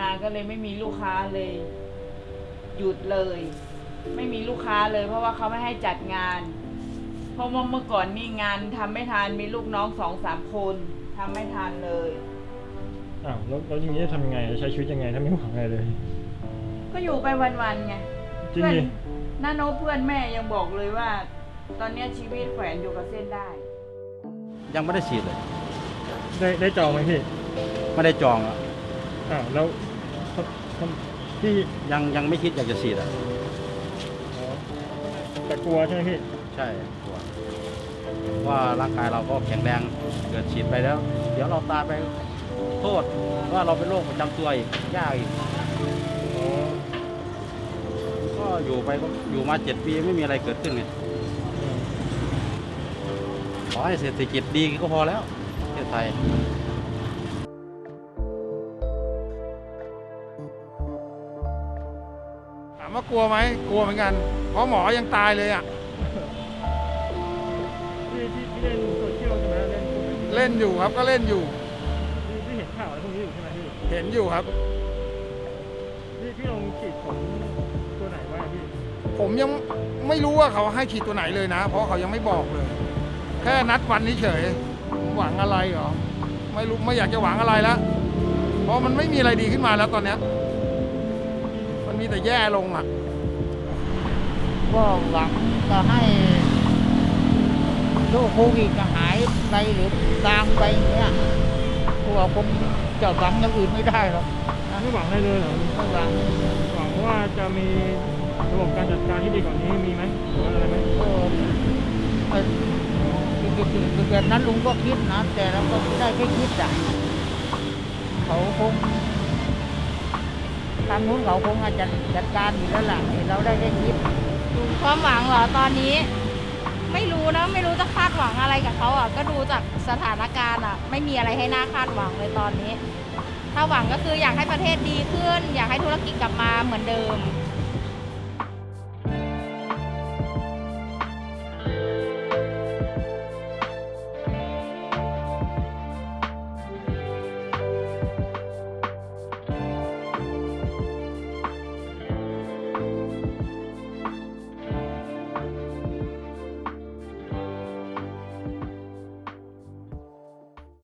มาก็เลยไม่มีลูกค้าเลย หยุดเลย ไม่มีลูกค้าเลย เพราะว่าเขาไม่ให้จัดงาน เพราะว่าเมื่อก่อนนี่งานทำไม่ทันมีลูกน้องสองสามคนทำไม่ทันเลยอ้าวแล้วแล้วอย่างนี้จะทำยังไงใช้ชีวิตยังไงถ้าไม่หวังอะไรเลย ก็อยู่ไปวันๆไงจริงเพื่อนดิน้าโนตเพื่อนแม่ยังบอกเลยว่า ตอนเนี้ยชีวิตแขวนอยู่กับเส้นได้ ยังไม่ได้ฉีดเลย ได้ได้จองไหมพี่ ไม่ได้จองอะ อ้าวแล้วพี่ยังยังไม่คิดอยากจะฉีดอะอ๋อแต่กลัวใช่ไหมพี่ ใช่กลัวว่าร่างกายเราก็แข็งแรงเกิดฉีดไปแล้ว เดี๋ยวเราตายไปโทษว่าเราเป็นโรคประจำตัวอีกยากอีกอ๋อก็อยู่ไปก็อยู่มาเจ็ดปีไม่มีอะไรเกิดขึ้นไงอืมขอให้เศรษฐกิจดีก็พอแล้วประเทศไทย ว่ากลัวไหมกลัวเหมือนกัน เพราะหมอยังตายเลยอะพี่ที่ที่เล่นโซเชียลใช่ไหมเล่นพวกนี้เล่นอยู่ครับก็เล่นอยู่พี่พี่เห็นข่าวอะไรพวกนี้อยู่ใช่ไหมพี่เห็นอยู่ครับ พี่พี่ลองฉีดของตัวไหนบ้างพี่ผมยังไม่รู้ว่าเขาให้ฉีดตัวไหนเลยนะ เพราะเขายังไม่บอกเลย แค่นัดวันนี้เฉยหวังอะไรเหรอไม่รู้ไม่อยากจะหวังอะไรแล้วเพราะมันไม่มีอะไรดีขึ้นมาแล้วตอนเนี้ย มันมีแต่แย่ลงอะ ก็หวังจะให้โรคโควิดจะหายไปหรือจางไปอย่างเงี้ยพวกเราคงจะหวังอย่างอื่นไม่ได้หรอกนะไม่หวังอะไรเลยเหรอไม่หวังหวังว่าจะมีระบบการจัดการที่ดีกว่านี้มีไหมหรือว่าอะไรไหมก็ไม่คือแบบนั้นลุงก็คิดนะแต่เราก็ไม่ได้แค่คิดอะเขาคงทางนู้นเขาคงอาจจะจัดการอยู่แล้วล่ะเราได้แค่คิดความหวังเหรอตอนนี้ ไม่รู้นะไม่รู้จะคาดหวังอะไรกับเขาอะก็ดูจากสถานการณ์อะ ไม่มีอะไรให้น่าคาดหวังเลยตอนนี้ ถ้าหวังก็คืออยากให้ประเทศดีขึ้น อยากให้ธุรกิจกลับมาเหมือนเดิม